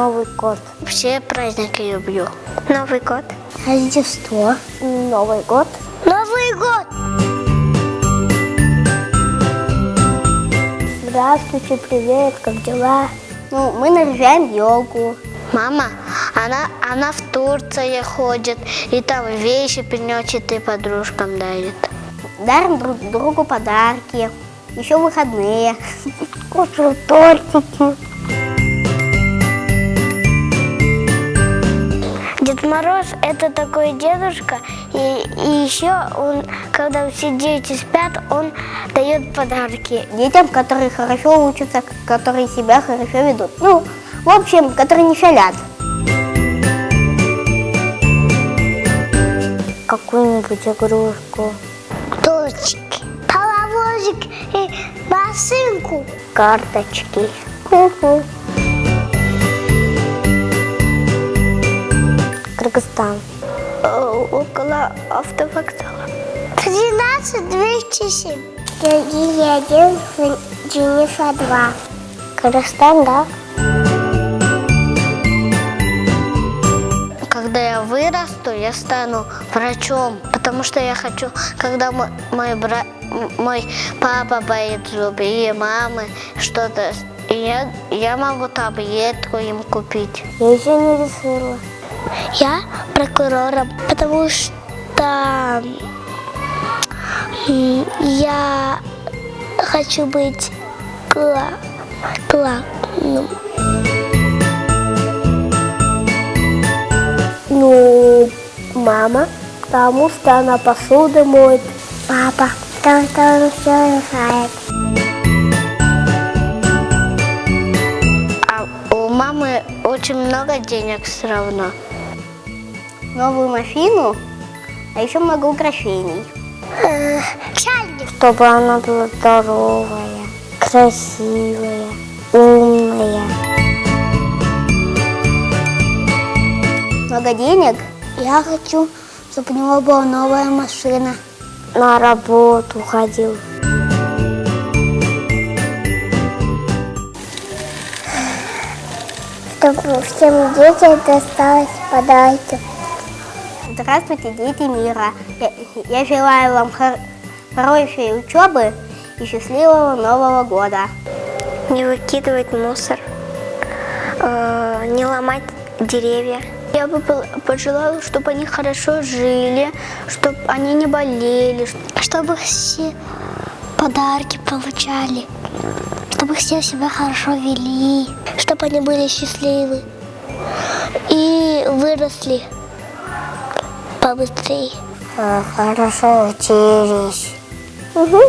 Новый год. Все праздники люблю. Новый год. Рождество. Новый год. Новый год! Здравствуйте, привет, как дела? Ну, мы наряжаем елку. Мама, она, она в Турции ходит, и там вещи приносит и подружкам дарит. Дарим друг другу подарки. Еще выходные. Кушаю тортики. Мороз это такой дедушка, и, и еще он, когда все дети спят, он дает подарки. Детям, которые хорошо учатся, которые себя хорошо ведут. Ну, в общем, которые не шалят. Какую-нибудь игрушку. Точки, паровозик и машинку. Карточки. Ху-ху. Кыргызстан. Э, около автовокзала. 13 207. Георгий один, Дженнифа два. Кыргызстан, да? Когда я вырасту, я стану врачом, потому что я хочу, когда мой, мой, бра... мой папа боит зубы и мамы что-то, я, я могу таблетку им купить. Я еще не решила. Я прокурором, потому что я хочу быть гла... главным. Ну, мама, потому что она посуду моет. Папа, потому что он все решает. Очень много денег все равно. Новую машину, а еще много украшений. Чайник. Чтобы она была здоровая, красивая, умная. Много денег? Я хочу, чтобы у него была новая машина. На работу ходил. Чтобы всем детям досталось подарки. Здравствуйте, дети мира. Я, я желаю вам хор- хорошей учебы и счастливого Нового года. Не выкидывать мусор, э, не ломать деревья. Я бы пожелала, чтобы они хорошо жили, чтобы они не болели, чтобы все подарки получали, чтобы все себя хорошо вели, чтобы они были счастливы и выросли побыстрее. Хорошо учились. Угу.